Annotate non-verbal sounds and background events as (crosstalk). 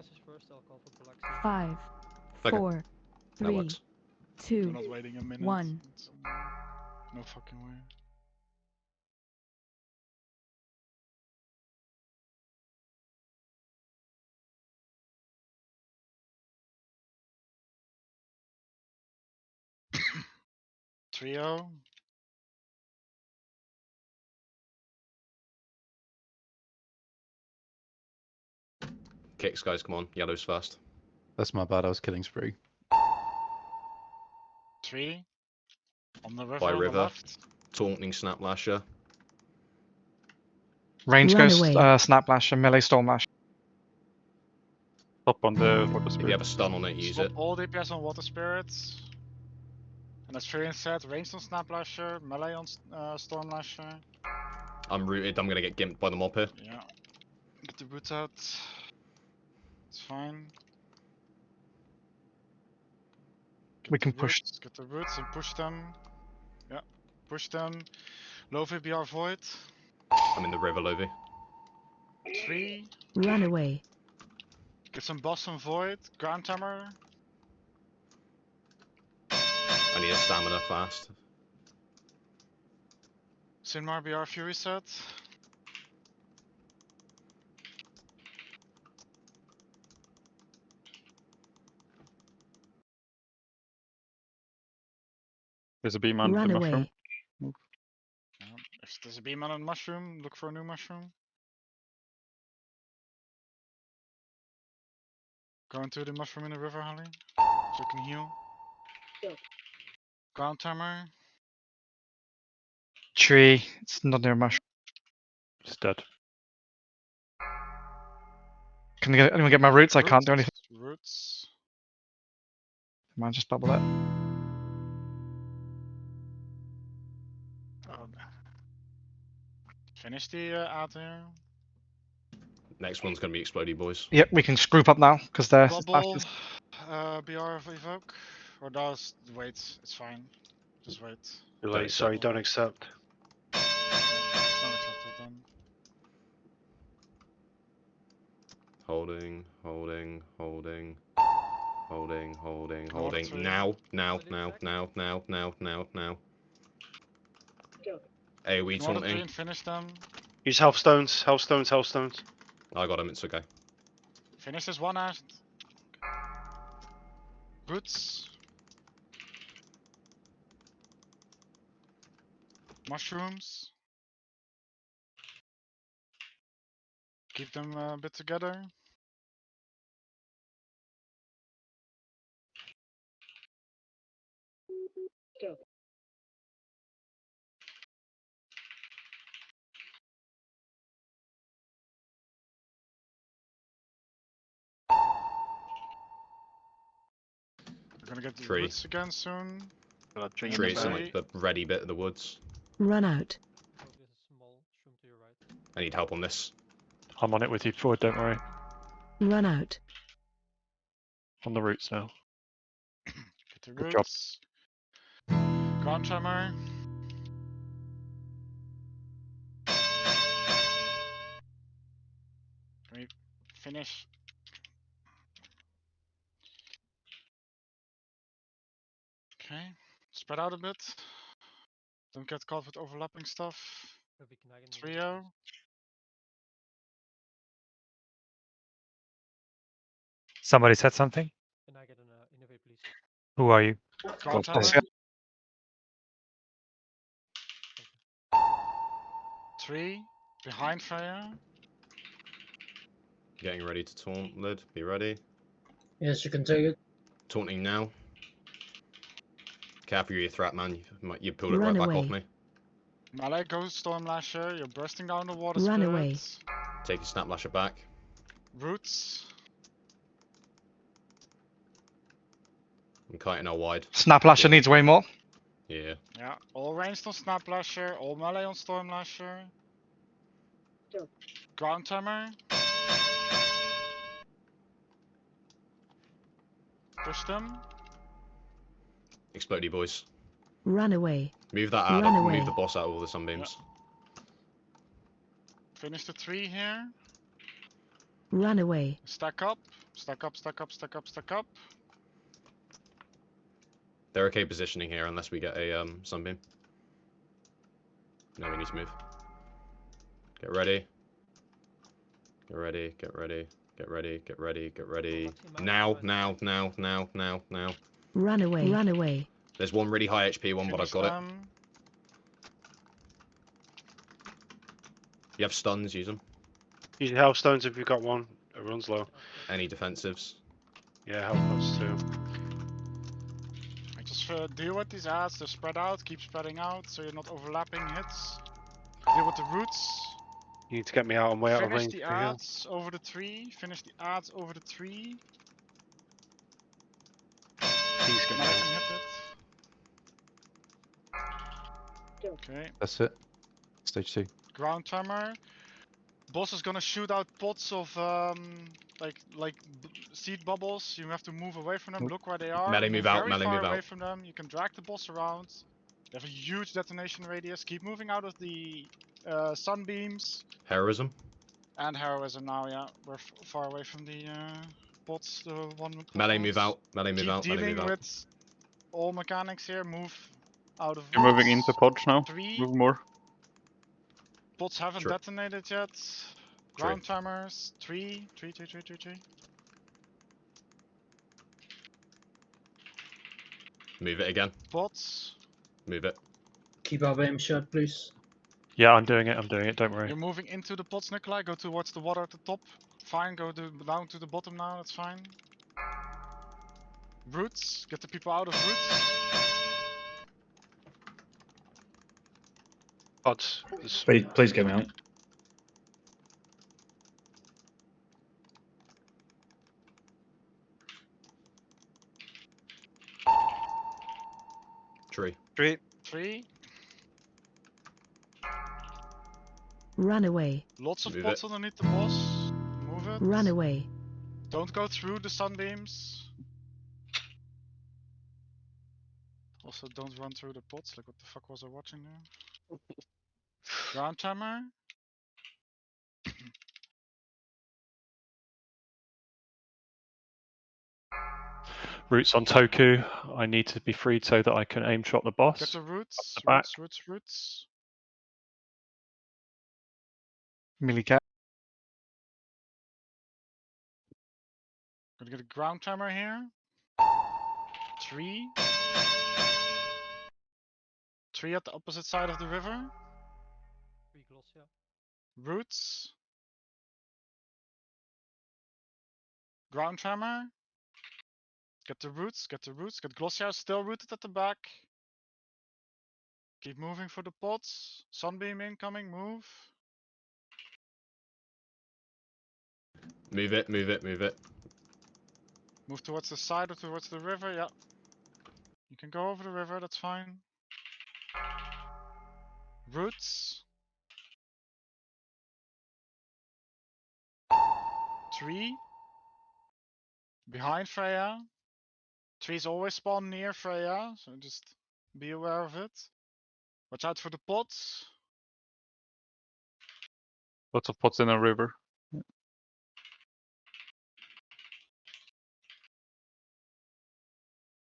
Lashes first, I'll call for Polaxi. Five, Okay. four, That three, works. We're two, not waiting a minute. one. No fucking way. (coughs) Trio. Kicks, guys, come on. Yellows first. That's my bad. I was killing spree. Three. On the river. By on the river. left. Taunting Snap Lasher. Range Run goes away. uh, Snap Lash Melee Storm Lash. Up on the water If you have a stun on it, use Stop it. all DPS on Water Spirits. And as Furion said, ranged on Snap Lasher, melee on uh, Storm Lasher. I'm rooted. I'm gonna get gimped by the mob here. Yeah. Get the roots out. It's fine. Get We can push- roots, Get the roots and push them. Yeah, push them. Low VBR Void. I'm in the river, Lovey. Three. run away, Get some boss and Void. Ground Hammer. I need a stamina fast. Sinmar BR Fury set. There's a beam on run the mushroom. away, Yeah. If there's a beam on a mushroom, look for a new mushroom. Go into the mushroom in the river, Holly. So you can heal. Ground timer. Tree. It's not near mushroom. It's dead. Can I get, anyone get my roots? I can't do anything. Roots. Man, just bubble it. Finish the uh, out here. Next one's gonna be Explodey Boys. Yep, we can group up now because they're. Bubble. Uh, BR of Evoke. Or does wait, it's fine. Just wait. Too Don't late, sorry, accept. don't accept. Yeah, it's not accepted. Holding, holding, holding, holding, holding, holding. Now, now, now, now, now, now, now, now. AoE Northern taunting. Green, finish them. Use health stones, health stones, health stones. I got him. It's okay. Finish this one out. Roots. Mushrooms. Keep them uh, a bit together. We're gonna get the Tree. roots again soon. Drink Tree, it in like the ready bit of the woods. run out, there's a small shroom to your right. I need help on this. I'm on it with you forward, don't worry. run out, On the roots now. Get the Good job. roots. Ground tremor. Finish? Okay, spread out a bit. Don't get caught with overlapping stuff. Heavy Knagen in the Trio. Somebody said something? Can I get an uh, innovate, please? Who are you? Ground. Three. Behind Freya. Getting ready to taunt. Lid, be ready. Yes, you can take it. Taunting now. Careful your threat, man. You, you pulled it Run right back off away. me. Melee Ghost Storm Lasher. You're bursting down the water Run away. Take your snap lasher back. Roots. I'm kiting out wide. Snap Lasher needs way more. Yeah. Yeah, all ranged on Snap Lasher, all melee on Storm Lasher. Ground Hammer. Push them. Explodey boys. run away, Move that out. Run Move the boss out of all the sunbeams. Finish the three here. Run away. Stack up, stack up, stack up, stack up, stack up. They're okay positioning here unless we get a um, sunbeam. Now we need to move. Get ready. Get ready, get ready, get ready, get ready, get ready. Now, now, now, now, now, now. Run away. Run away. There's one really high HP one, but I've Finish got it. You have stuns, use them. Use your health stones if you've got one. It runs low. Any defensives. Yeah, health pots too. I just uh, deal with these ads, they're spread out, keep spreading out so you're not overlapping hits. Deal with the roots. You need to get me out. I'm way out of range. Finish range. the ads over the tree. Finish the ads over the tree. He's gonna. I can hit it. Okay, That's it. Stage two. ground timer. Boss is gonna shoot out pots of um like like b- seed bubbles. You have to move away from them. Look where they are. Melee move out, very melee far move away out. from them. You can drag the boss around. They have a huge detonation radius. Keep moving out of the uh, sunbeams Heroism. and heroism now. Yeah, we're f- far away from the uh, bots. The one with Melee move out. Melee move Keep out. Melee move out. with all mechanics here. Move out of. You're moving into pods now. Three Move more. bots haven't Sure. detonated yet. Ground timers. Three, three, three, three, three, three. Move it again. Bots. Move it. Keep our aim shut, please. Yeah, I'm doing it. I'm doing it. Don't worry. You're moving into the pots, Nikolai. Go towards the water at the top. Fine. Go to, down to the bottom now. That's fine. Roots. Get the people out of roots. Pods. There's- Please, please get me out. Tree. Three. Three. Run away. Lots of Move pots it. underneath the boss. Move it. Run away. Don't go through the sunbeams. Also, don't run through the pots. Like, what the fuck was I watching there? (laughs) Ground timer. Roots on Toku. I need to be freed so that I can aim shot the Get boss. the roots. the. Roots, roots, roots. Melee cat. Gonna get a ground timer here. Three. Three at the opposite side of the river. Three Glossia. Roots. Ground tremor. Get the roots, get the roots, get Glossia still rooted at the back. Keep moving for the pots. Sunbeam incoming, move. Move it. Move it. Move it. Move towards the side or towards the river, yeah. You can go over the river, that's fine. Roots. Tree. Behind Freya. Trees always spawn near Freya, so just be aware of it. Watch out for the pots. Lots of pots in a river.